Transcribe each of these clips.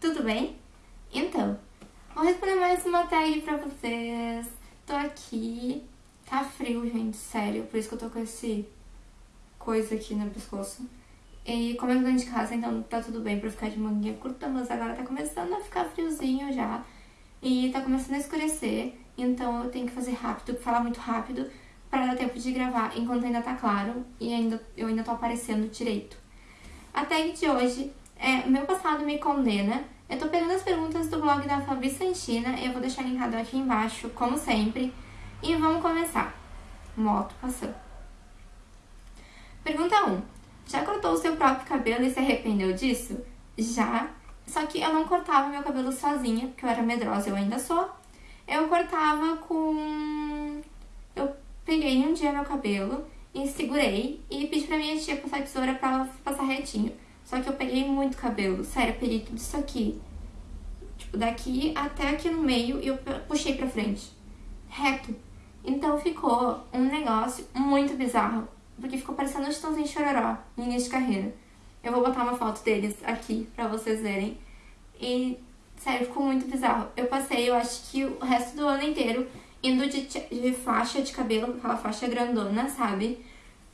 tudo bem? Então, vou responder mais uma tag pra vocês. Tô aqui, tá frio, gente, sério, por isso que eu tô com esse coisa aqui no pescoço. E como eu tô dentro de casa, então tá tudo bem pra ficar de manguinha curta, mas agora tá começando a ficar friozinho já. E tá começando a escurecer, então eu tenho que fazer rápido, falar muito rápido, para dar tempo de gravar enquanto ainda tá claro e ainda, eu ainda tô aparecendo direito. A tag de hoje é Meu Passado Me Condena. Eu tô pegando as perguntas do blog da Fabi Santina, eu vou deixar linkado aqui embaixo, como sempre. E vamos começar. Moto passando. Pergunta 1. Já cortou o seu próprio cabelo e se arrependeu disso? Já. Só que eu não cortava meu cabelo sozinha, porque eu era medrosa, eu ainda sou. Eu cortava com... Eu peguei um dia meu cabelo e segurei e pedi pra minha tia passar a tesoura pra ela passar retinho. Só que eu peguei muito cabelo, sério, eu peguei tudo isso aqui. Tipo, daqui até aqui no meio e eu puxei pra frente. Reto. Então ficou um negócio muito bizarro. Porque ficou parecendo um Chitãozinho Chororó no início de carreira. Eu vou botar uma foto deles aqui pra vocês verem. E, sério, ficou muito bizarro. Eu passei, eu acho que o resto do ano inteiro indo de, de faixa de cabelo, aquela faixa grandona, sabe?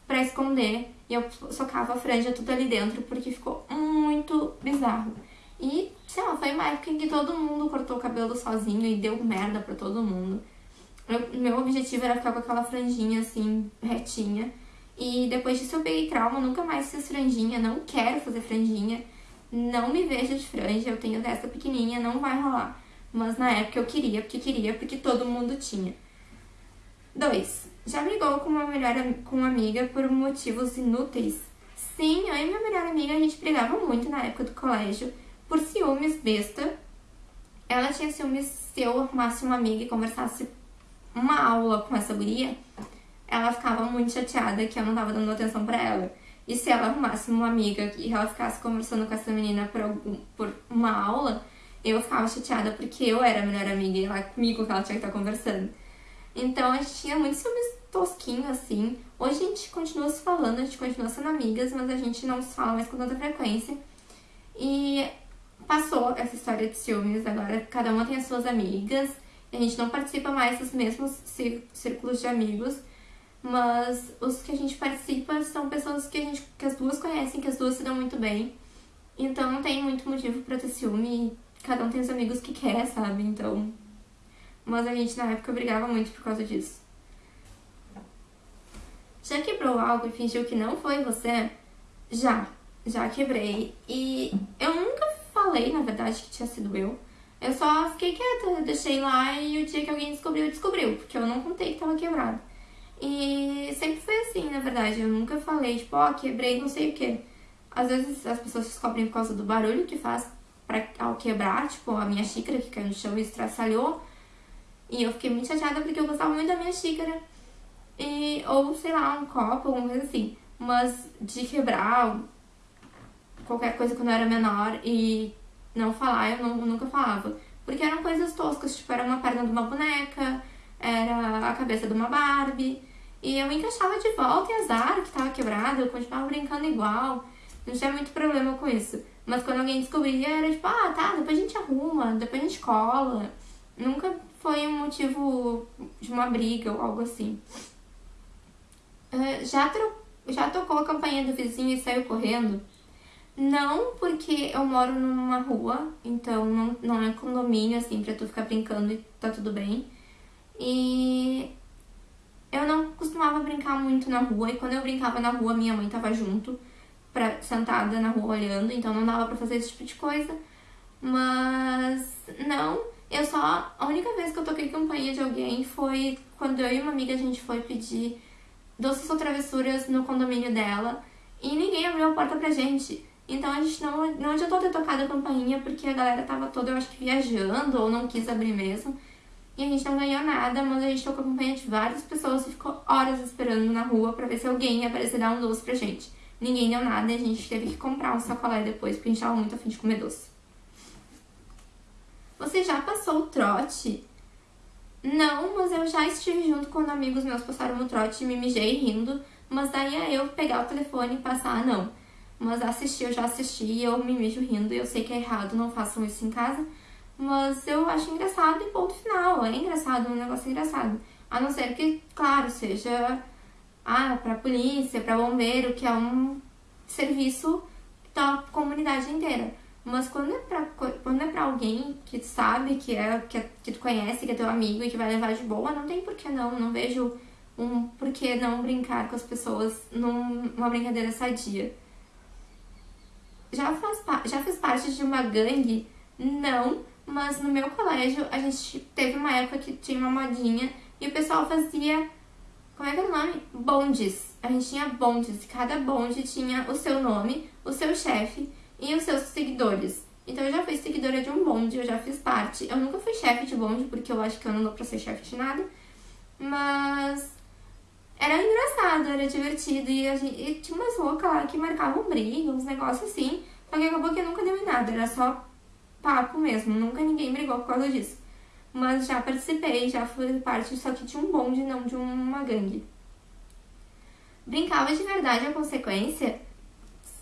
Pra esconder. E eu socava a franja tudo ali dentro, porque ficou muito bizarro. E, sei lá, foi uma época em que todo mundo cortou o cabelo sozinho e deu merda pra todo mundo. Eu, meu objetivo era ficar com aquela franjinha, assim, retinha. E depois disso eu peguei trauma, nunca mais fiz franjinha, não quero fazer franjinha. Não me vejo de franja, eu tenho dessa pequenininha, não vai rolar. Mas na época eu queria, porque queria, porque todo mundo tinha. 2. Já brigou com uma melhor com uma amiga por motivos inúteis? Sim, eu e minha melhor amiga, a gente brigava muito na época do colégio por ciúmes besta. Ela tinha ciúmes se eu arrumasse uma amiga e conversasse uma aula com essa guria, ela ficava muito chateada que eu não tava dando atenção pra ela. E se ela arrumasse uma amiga e ela ficasse conversando com essa menina por, algum, por uma aula, eu ficava chateada porque eu era a melhor amiga e ela comigo que ela tinha que estar conversando. Então a gente tinha muitos ciúmes tosquinho assim. Hoje a gente continua se falando, a gente continua sendo amigas, mas a gente não se fala mais com tanta frequência. E passou essa história de ciúmes, agora cada uma tem as suas amigas, a gente não participa mais dos mesmos círculos de amigos, mas os que a gente participa são pessoas que, a gente, que as duas conhecem, que as duas se dão muito bem. Então não tem muito motivo pra ter ciúme cada um tem os amigos que quer, sabe? Então. Mas a gente na época brigava muito por causa disso. Já quebrou algo e fingiu que não foi você? Já. Já quebrei. E eu nunca falei, na verdade, que tinha sido eu. Eu só fiquei quieta, deixei lá e o dia que alguém descobriu, descobriu. Porque eu não contei que tava quebrado. E sempre foi assim, na verdade. Eu nunca falei, tipo, ó, oh, quebrei não sei o que. Às vezes as pessoas descobrem por causa do barulho que faz pra, ao quebrar, tipo, a minha xícara que caiu no chão e estraçalhou. E eu fiquei muito chateada porque eu gostava muito da minha xícara. E, ou, sei lá, um copo, alguma coisa assim. Mas de quebrar qualquer coisa quando eu era menor e não falar, eu não, nunca falava. Porque eram coisas toscas, tipo, era uma perna de uma boneca, era a cabeça de uma Barbie. E eu encaixava de volta e azar que tava quebrado, eu continuava brincando igual. Não tinha muito problema com isso. Mas quando alguém descobria, era tipo, ah, tá, depois a gente arruma, depois a gente cola. Nunca foi um motivo de uma briga ou algo assim. Já, já tocou a campainha do vizinho e saiu correndo? Não, porque eu moro numa rua, então não, não é condomínio, assim, pra tu ficar brincando e tá tudo bem. E eu não costumava brincar muito na rua, e quando eu brincava na rua, minha mãe tava junto pra, sentada na rua olhando, então não dava pra fazer esse tipo de coisa. Mas não, eu só. A única vez que eu toquei campainha de alguém foi quando eu e uma amiga a gente foi pedir doces ou travessuras no condomínio dela e ninguém abriu a porta pra gente. Então a gente não, não adiantou ter tocado a campainha porque a galera tava toda, eu acho que viajando ou não quis abrir mesmo. E a gente não ganhou nada, mas a gente tocou a campainha de várias pessoas e ficou horas esperando na rua pra ver se alguém ia aparecer dar um doce pra gente. Ninguém deu nada e a gente teve que comprar um sacolé depois, porque a gente tava muito afim de comer doce. Você já passou o trote? Não, mas eu já estive junto quando amigos meus passaram o trote e me mijei rindo, mas daí é eu pegar o telefone e passar, não. Mas assistir, eu já assisti e eu me mijo rindo. Eu sei que é errado, não façam isso em casa. Mas eu acho engraçado e ponto final. É engraçado, é um negócio engraçado. A não ser que, claro, seja ah, pra polícia, pra bombeiro, que é um serviço da comunidade inteira. Mas quando é pra, quando é pra alguém que sabe, que, é, que, é, que tu conhece, que é teu amigo e que vai levar de boa, não tem por que não. Não vejo um por que não brincar com as pessoas numa brincadeira sadia já, faz, já fiz parte de uma gangue? Não, mas no meu colégio a gente teve uma época que tinha uma modinha e o pessoal fazia. Como é que era o nome? Bondes. A gente tinha bondes, cada bonde tinha o seu nome, o seu chefe e os seus seguidores. Então eu já fui seguidora de um bonde, eu já fiz parte. Eu nunca fui chefe de bonde, porque eu acho que eu não dou pra ser chefe de nada. Mas era engraçado, era divertido. E, gente, e tinha umas loucas lá que marcavam briga, uns negócios assim. Só que acabou que nunca deu em nada, era só papo mesmo. Nunca ninguém brigou por causa disso. Mas já participei, já fui parte, só que de um bonde, não de uma gangue. Brincava de verdade a consequência?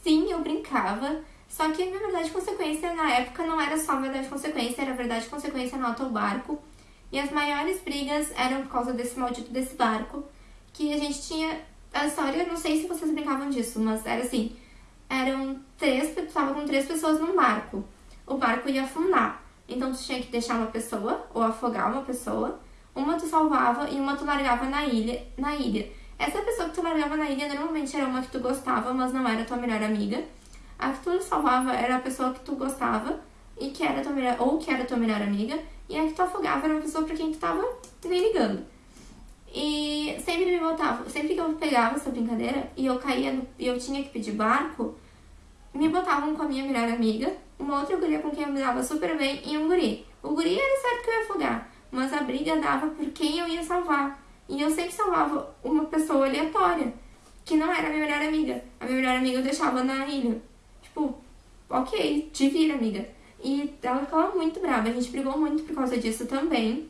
Sim, eu brincava. Só que, na verdade, consequência na época não era só verdade consequência, era verdade consequência no autobarco. E as maiores brigas eram por causa desse maldito desse barco que a gente tinha. A história, não sei se vocês brincavam disso, mas era assim: eram três, tava com três pessoas num barco. O barco ia afundar. Então tu tinha que deixar uma pessoa, ou afogar uma pessoa, uma tu salvava e uma tu largava na ilha. Na ilha. Essa pessoa que tu largava na ilha normalmente era uma que tu gostava, mas não era tua melhor amiga. A que tu salvava era a pessoa que tu gostava e que era tua melhor, ou que era tua melhor amiga, e a que tu afogava era uma pessoa pra quem tu tava nem ligando. E sempre me botava, sempre que eu pegava essa brincadeira e eu caía no, e eu tinha que pedir barco, me botavam com a minha melhor amiga, uma outra guria com quem eu me dava super bem e um guri. O guri era certo que eu ia afogar, mas a briga dava por quem eu ia salvar. E eu sempre salvava uma pessoa aleatória, que não era a minha melhor amiga. A minha melhor amiga eu deixava na ilha. Tipo, ok, te vira, amiga. E ela ficava muito brava, a gente brigou muito por causa disso também.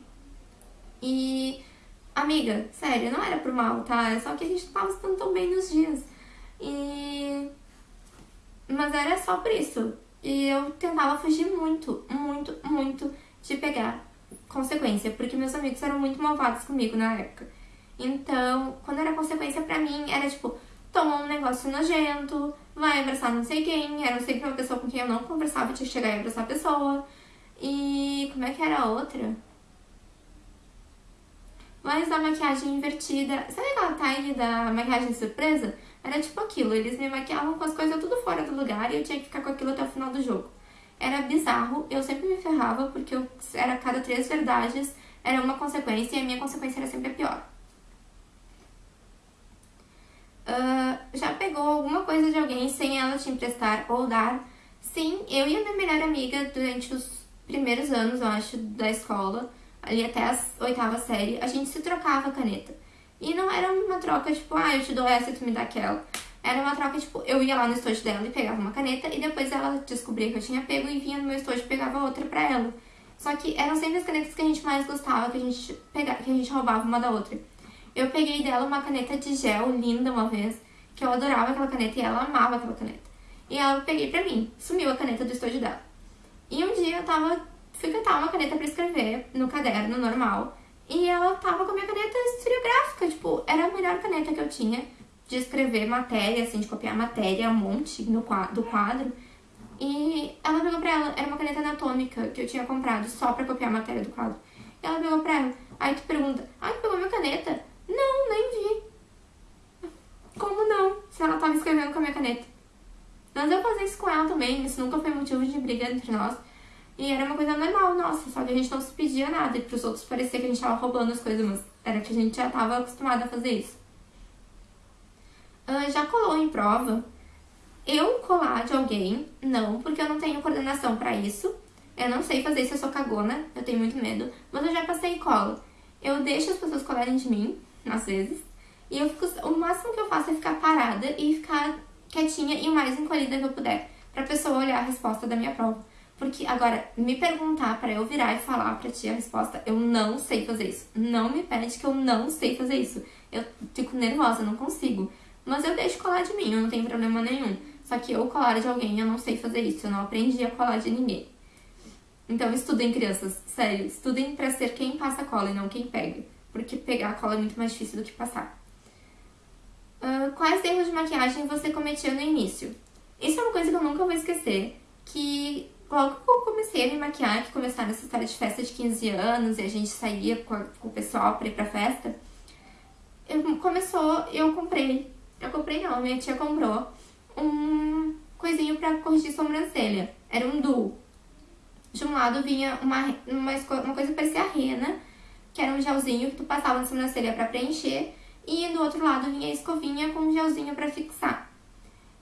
E Amiga, sério, não era por mal, tá? É só que a gente tava estando tão bem nos dias. E. Mas era só por isso. E eu tentava fugir muito, muito, muito de pegar consequência, porque meus amigos eram muito malvados comigo na época. Então, quando era consequência pra mim, era tipo, toma um negócio nojento, vai abraçar não sei quem, era sempre uma pessoa com quem eu não conversava, tinha que chegar e abraçar a pessoa. E como é que era a outra? Mas da maquiagem invertida. Sabe aquela tag da maquiagem surpresa? Era tipo aquilo, eles me maquiavam com as coisas tudo fora do lugar e eu tinha que ficar com aquilo até o final do jogo. Era bizarro, eu sempre me ferrava porque eu era cada três verdades, era uma consequência e a minha consequência era sempre a pior. Uh, já pegou alguma coisa de alguém sem ela te emprestar ou dar? Sim, eu e a minha melhor amiga durante os primeiros anos, eu acho, da escola, ali até a oitava série, a gente se trocava caneta. E não era uma troca tipo, ah, eu te dou essa e tu me dá aquela. Era uma troca tipo, eu ia lá no estojo dela e pegava uma caneta e depois ela descobria que eu tinha pego e vinha no meu estojo e pegava outra pra ela. Só que eram sempre as canetas que a gente mais gostava, que a gente, pegava, que a gente roubava uma da outra. Eu peguei dela uma caneta de gel linda uma vez, que eu adorava aquela caneta e ela amava aquela caneta. E ela peguei pra mim, sumiu a caneta do estojo dela. E um dia eu tava fui catar uma caneta para escrever no caderno normal. E ela tava com a minha caneta estilográfica, tipo, era a melhor caneta que eu tinha de escrever matéria, assim, de copiar matéria, um monte no do quadro. E ela pegou pra ela, era uma caneta anatômica que eu tinha comprado só pra copiar a matéria do quadro. E ela pegou pra ela. Aí tu pergunta, ai, tu pegou minha caneta? Não, nem vi. Como não? Se ela tava escrevendo com a minha caneta. Mas eu fazia isso com ela também, isso nunca foi motivo de briga entre nós. E era uma coisa normal, nossa, só que a gente não se pedia nada. E pros outros parecia que a gente tava roubando as coisas, mas era que a gente já tava acostumado a fazer isso. Uh, já colou em prova? Eu colar de alguém, não, porque eu não tenho coordenação para isso. Eu não sei fazer isso, eu sou cagona, eu tenho muito medo. Mas eu já passei cola. Eu deixo as pessoas colarem de mim, às vezes. E eu fico, o máximo que eu faço é ficar parada e ficar quietinha e o mais encolhida que eu puder. Pra pessoa olhar a resposta da minha prova. Porque agora, me perguntar para eu virar e falar pra ti a resposta, eu não sei fazer isso. Não me pede que eu não sei fazer isso. Eu fico nervosa, não consigo. Mas eu deixo colar de mim, eu não tenho problema nenhum. Só que eu colar de alguém, eu não sei fazer isso, eu não aprendi a colar de ninguém. Então estudem, crianças, sério, estudem pra ser quem passa cola e não quem pega. Porque pegar a cola é muito mais difícil do que passar. Uh, quais erros de maquiagem você cometia no início? Isso é uma coisa que eu nunca vou esquecer, que logo que eu comecei a me maquiar, que começaram essa história de festa de 15 anos e a gente saía com, a, o pessoal pra ir pra festa, eu, começou, eu comprei, eu comprei não, minha tia comprou um coisinho pra corrigir sobrancelha. Era um duo. De um lado vinha uma, uma, uma coisa que parecia rena, que era um gelzinho que tu passava na sobrancelha pra preencher, e do outro lado vinha a escovinha com um gelzinho pra fixar.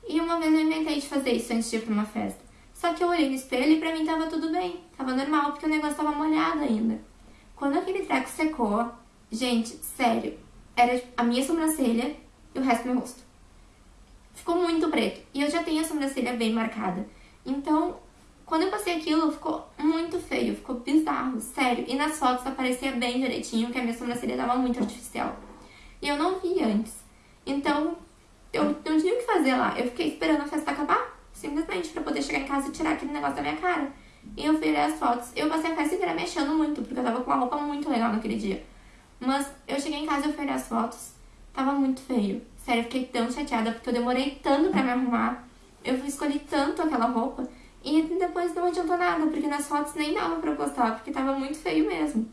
E uma vez eu inventei de fazer isso antes de ir pra uma festa. Só que eu olhei no espelho e pra mim tava tudo bem, tava normal, porque o negócio tava molhado ainda. Quando aquele treco secou, gente, sério, era a minha sobrancelha e o resto do meu rosto. Ficou muito preto. E eu já tenho a sobrancelha bem marcada. Então, quando eu passei aquilo, ficou muito feio, ficou bizarro, sério. E nas fotos aparecia bem direitinho que a minha sobrancelha tava muito artificial. E eu não vi antes. Então, eu não tinha o que fazer lá. Eu fiquei esperando a festa acabar, simplesmente, pra poder chegar em casa e tirar aquele negócio da minha cara. E eu virei as fotos. Eu passei a festa inteira me achando muito, porque eu tava com uma roupa muito legal naquele dia. Mas eu cheguei em casa e eu fui olhar as fotos. Tava muito feio. Sério, eu fiquei tão chateada porque eu demorei tanto pra me arrumar. Eu escolhi tanto aquela roupa. E depois não adiantou nada, porque nas fotos nem dava pra postar, porque tava muito feio mesmo.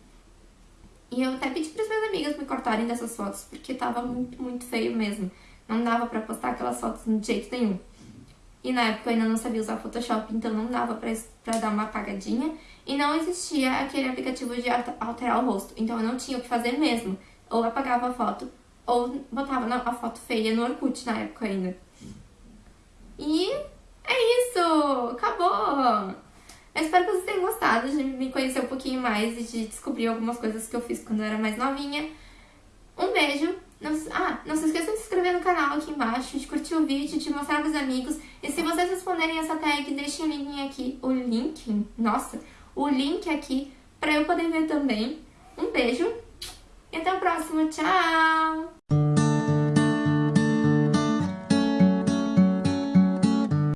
E eu até pedi pras minhas amigas me cortarem dessas fotos, porque tava muito, muito feio mesmo. Não dava pra postar aquelas fotos de jeito nenhum. E na época eu ainda não sabia usar Photoshop, então não dava pra, pra dar uma apagadinha. E não existia aquele aplicativo de alterar o rosto, então eu não tinha o que fazer mesmo. Ou apagava a foto, ou botava a foto feia no Orkut na época ainda. E é isso! Acabou! Eu espero que vocês tenham gostado de me conhecer um pouquinho mais e de descobrir algumas coisas que eu fiz quando eu era mais novinha. Um beijo! Não, ah, não se esqueçam de se inscrever no canal aqui embaixo, de curtir o vídeo, de mostrar pros amigos. E se vocês responderem essa tag, deixem o link aqui, o link, nossa, o link aqui pra eu poder ver também. Um beijo e até o próximo. Tchau!